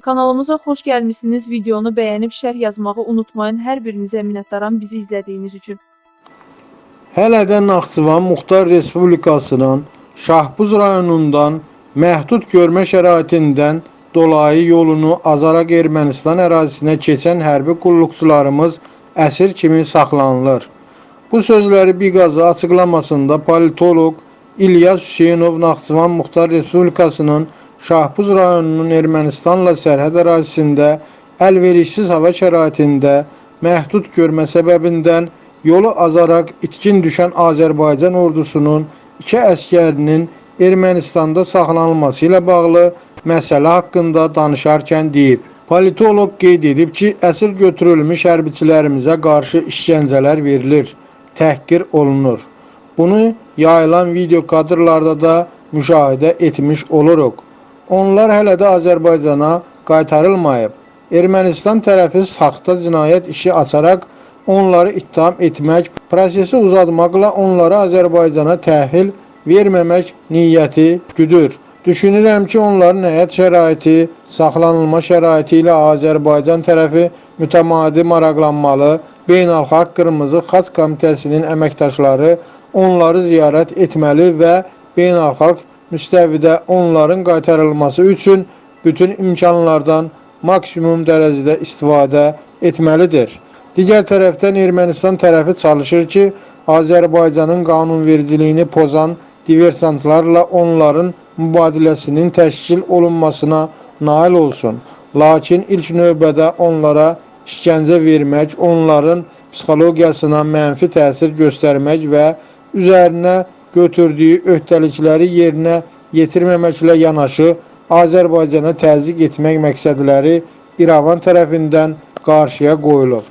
Kanalımıza xoş gəlmisiniz. Videonu bəyənib şərh yazmağı unutmayın. Hər birinizə minnətdaram bizi izlədiyiniz üçün. Hələ də Naxçıvan Muxtar Respublikasının Şahbuz rayonundan məhdud görmə şəraitindən dolayı yolunu azaraq Ermənistan ərazisinə keçən hərbi qulluqçularımız əsir kimi saxlanılır. Bu sözləri Biqazı açıqlamasında politoloq İlyas Hüseynov Naxçıvan Muxtar Respublikasının Şahbuz rayonunun Ermənistanla sərhəd ərazisində əlverişsiz hava şəraitində məhdud görmə səbəbindən yolu azaraq itkin düşən Azərbaycan ordusunun iki əskərinin Ermənistanda saxlanılması ilə bağlı məsələ haqqında danışarkən deyib. Politoloq qeyd edib ki, əsir götürülmüş hərbiçilərimizə qarşı işgəncələr verilir, təhqir olunur. Bunu yayılan video kadrlarda da müşahidə etmiş oluruq. Onlar hələ də Azərbaycana qaytarılmayıb. Ermənistan tərəfi saxta cinayət işi açaraq onları ittiham etmək, prosesi uzatmaqla onları Azərbaycana təhvil verməmək niyyəti güdür. Düşünürəm ki, onların həyat şəraiti, saxlanılma şəraiti ilə Azərbaycan tərəfi mütəmadi maraqlanmalı, Beynəlxalq Qırmızı Xaç Komitəsinin əməkdaşları onları ziyarət etməli və beynəlxalq müstəvidə onların qaytarılması üçün bütün imkanlardan maksimum dərəcədə istifadə etməlidir. Digər tərəfdən Ermənistan tərəfi çalışır ki, Azərbaycanın qanunvericiliyini pozan diversantlarla onların mübadiləsinin təşkil olunmasına nail olsun. Lakin ilk növbədə onlara işgəncə vermək, onların psixologiyasına mənfi təsir göstərmək və üzərinə götürdüyü öhdəlikləri yerinə yetirməməklə yanaşı Azərbaycana təzyiq etmək məqsədləri İrəvan tərəfindən qarşıya qoyulur.